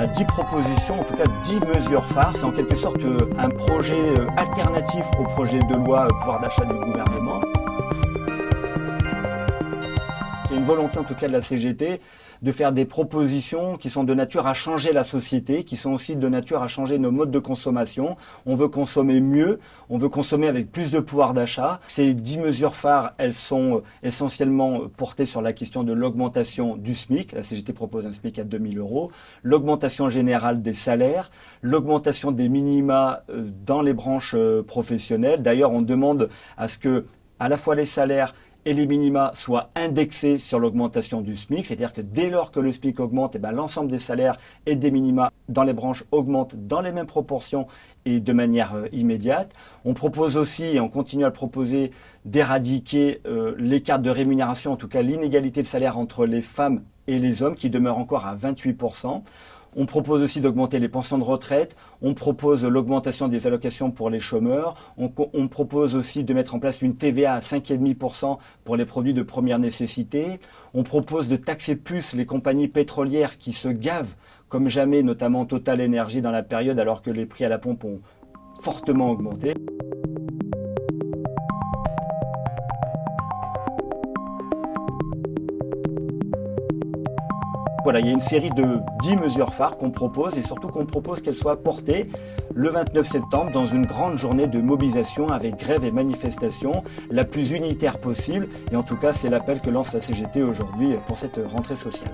a 10 propositions, en tout cas 10 mesures phares. C'est en quelque sorte un projet alternatif au projet de loi pouvoir d'achat du gouvernement. Volonté en tout cas de la CGT de faire des propositions qui sont de nature à changer la société, qui sont aussi de nature à changer nos modes de consommation. On veut consommer mieux, on veut consommer avec plus de pouvoir d'achat. Ces dix mesures phares, elles sont essentiellement portées sur la question de l'augmentation du SMIC. La CGT propose un SMIC à 2000 euros, l'augmentation générale des salaires, l'augmentation des minima euh, dans les branches euh, professionnelles. D'ailleurs, on demande à ce que à la fois les salaires et les minima soient indexés sur l'augmentation du SMIC, c'est-à-dire que dès lors que le SMIC augmente, eh ben, l'ensemble des salaires et des minima dans les branches augmentent dans les mêmes proportions et de manière euh, immédiate. On propose aussi, et on continue à le proposer, d'éradiquer euh, l'écart de rémunération, en tout cas l'inégalité de salaire entre les femmes et les hommes, qui demeure encore à 28%. On propose aussi d'augmenter les pensions de retraite. On propose l'augmentation des allocations pour les chômeurs. On, propose aussi de mettre en place une TVA à 5,5% pour les produits de première nécessité. On propose de taxer plus les compagnies pétrolières qui se gavent comme jamais, notamment Total Energy dans la période alors que les prix à la pompe ont fortement augmenté. Voilà, il y a une série de 10 mesures phares qu'on propose et surtout qu'on propose qu'elles soient portées le 29 septembre dans une grande journée de mobilisation avec grève et manifestation la plus unitaire possible. Et en tout cas, c'est l'appel que lance la CGT aujourd'hui pour cette rentrée sociale.